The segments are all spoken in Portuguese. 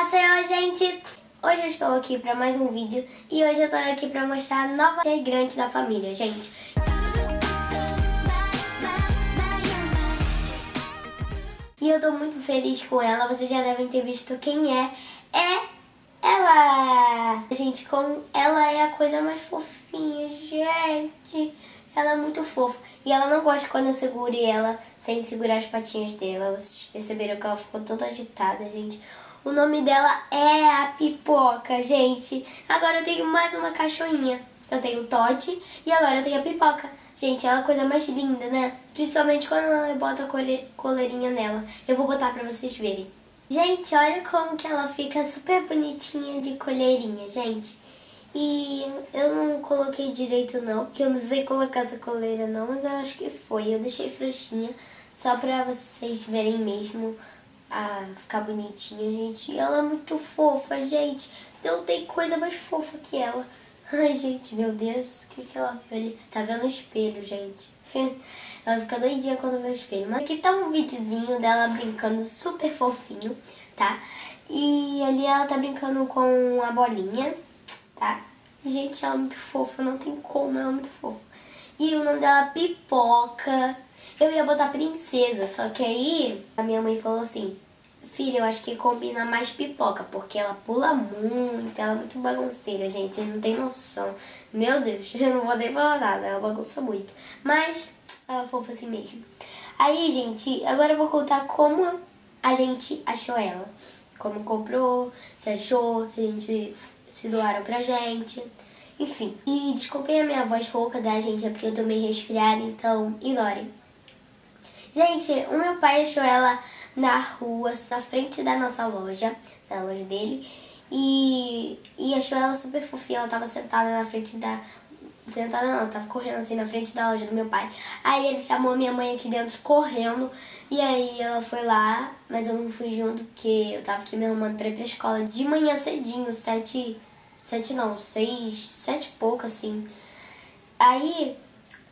Haseyo, gente! Hoje eu estou aqui para mais um vídeo e hoje eu estou aqui para mostrar a nova integrante da família, gente. E eu estou muito feliz com ela, vocês já devem ter visto quem é. É ela! Gente, como ela é a coisa mais fofinha, gente. Ela é muito fofa. E ela não gosta quando eu segure ela sem segurar as patinhas dela. Vocês perceberam que ela ficou toda agitada, gente. O nome dela é a Pipoca, gente. Agora eu tenho mais uma cachorrinha. Eu tenho o Todd e agora eu tenho a Pipoca. Gente, ela é a coisa mais linda, né? Principalmente quando ela bota a coleirinha nela. Eu vou botar pra vocês verem. Gente, olha como que ela fica super bonitinha de coleirinha, gente. E eu não coloquei direito não, porque eu não sei colocar essa coleira não, mas eu acho que foi. Eu deixei frouxinha, só pra vocês verem mesmo a ficar bonitinha, gente. Ela é muito fofa, gente. Não tem coisa mais fofa que ela. Ai, gente, meu Deus, o que, que ela viu ali? Tá vendo o espelho, gente. ela fica doidinha quando vê o espelho. Mas aqui tá um videozinho dela brincando super fofinho, tá? E ali ela tá brincando com a bolinha tá? Gente, ela é muito fofa, não tem como, ela é muito fofa. E o nome dela é Pipoca. Eu ia botar princesa, só que aí a minha mãe falou assim, filha, eu acho que combina mais pipoca, porque ela pula muito, ela é muito bagunceira, gente, não tem noção. Meu Deus, eu não vou nem falar nada, ela bagunça muito. Mas ela é fofa assim mesmo. Aí, gente, agora eu vou contar como a gente achou ela. Como comprou, se achou, se a gente se doaram pra gente. Enfim, e desculpem a minha voz rouca da gente, é porque eu tô meio resfriada, então ignorem. Gente, o meu pai achou ela na rua, na frente da nossa loja, da loja dele, e, e achou ela super fofinha, ela tava sentada na frente da... Sentada não, tava correndo assim na frente da loja do meu pai. Aí ele chamou a minha mãe aqui dentro correndo, e aí ela foi lá, mas eu não fui junto porque eu tava aqui me arrumando pra ir pra escola de manhã cedinho, sete Sete não, seis, sete e pouco assim. Aí,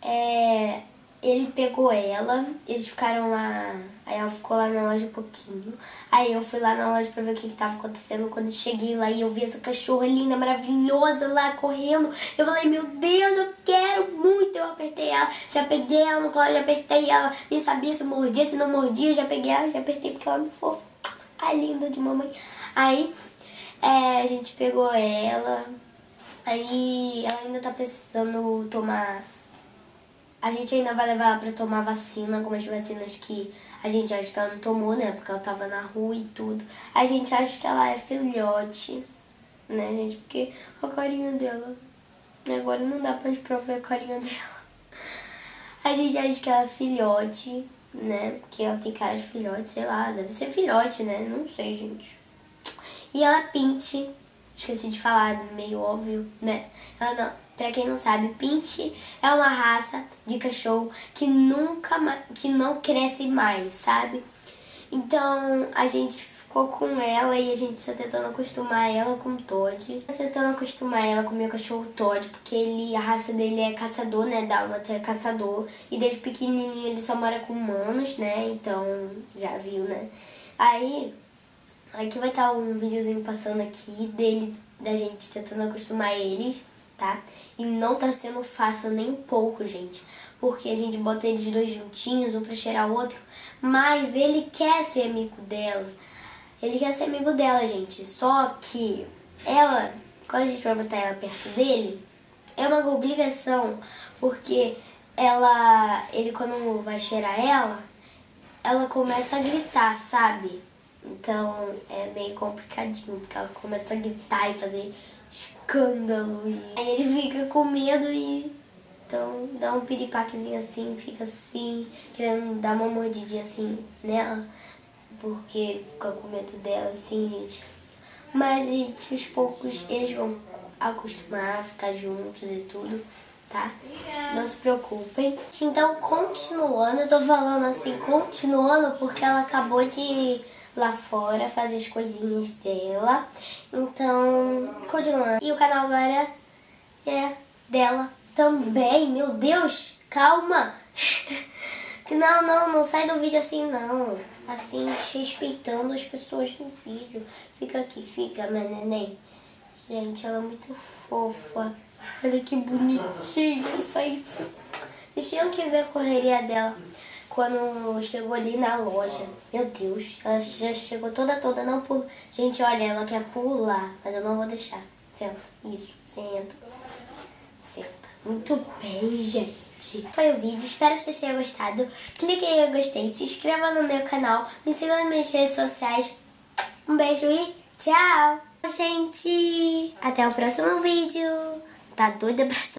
é, ele pegou ela, eles ficaram lá, aí ela ficou lá na loja um pouquinho. Aí eu fui lá na loja pra ver o que, que tava acontecendo. Quando eu cheguei lá e eu vi essa cachorra linda, maravilhosa lá correndo, eu falei, meu Deus, eu quero muito. Eu apertei ela, já peguei ela no colo, já apertei ela, nem sabia se mordia, se não mordia, já peguei ela, já apertei porque ela é fofa. Ai, linda de mamãe. Aí é, a gente pegou ela, aí ela ainda tá precisando tomar... A gente ainda vai levar ela pra tomar vacina, algumas vacinas que a gente acha que ela não tomou, né? Porque ela tava na rua e tudo. A gente acha que ela é filhote, né, gente? Porque a carinha dela... Agora não dá pra gente provar a carinha dela. A gente acha que ela é filhote, né? Porque ela tem cara de filhote, sei lá, deve ser filhote, né? Não sei, gente. E ela pinte, esqueci de falar, meio óbvio, né? Ela não, pra quem não sabe, pinte é uma raça de cachorro que nunca, que não cresce mais, sabe? Então a gente ficou com ela e a gente está tentando acostumar ela com o Todd. Tá tentando acostumar ela com o meu cachorro Todd, porque ele, a raça dele é caçador, né? Dálmata é caçador. E desde pequenininho ele só mora com humanos, né? Então já viu, né? Aí Aqui vai estar um videozinho passando aqui dele, da gente tentando acostumar eles, tá? E não tá sendo fácil nem um pouco, gente. Porque a gente bota eles dois juntinhos, um pra cheirar o outro. Mas ele quer ser amigo dela. Ele quer ser amigo dela, gente. Só que ela, quando a gente vai botar ela perto dele, é uma obrigação. Porque ela, ele quando vai cheirar ela, ela começa a gritar, sabe? Então é meio complicadinho, porque ela começa a gritar e fazer escândalo. E aí ele fica com medo e então dá um piripaquezinho assim, fica assim, querendo dar uma mordidinha assim nela, porque fica com medo dela assim, gente. Mas, gente, aos poucos eles vão acostumar ficar juntos e tudo, tá? Não se preocupem. Então, continuando, eu tô falando assim, continuando, porque ela acabou de lá fora, fazer as coisinhas dela. Então, continuando. E o canal agora é dela também. Meu Deus, calma. Não, não, não sai do vídeo assim, não. assim, respeitando as pessoas no vídeo. Fica aqui, fica, minha neném. Gente, ela é muito fofa. Olha que bonitinha só isso. Vocês tinham que ver a correria dela quando chegou ali na loja. Meu Deus, ela já chegou toda toda, não pula. Gente, olha, ela quer pular, mas eu não vou deixar. Senta, isso, senta. Senta. Muito bem, gente. Foi o vídeo, espero que vocês tenham gostado. Clique em gostei, se inscreva no meu canal, me siga nas minhas redes sociais. Um beijo e tchau! Gente, até o próximo vídeo. Tá doida pra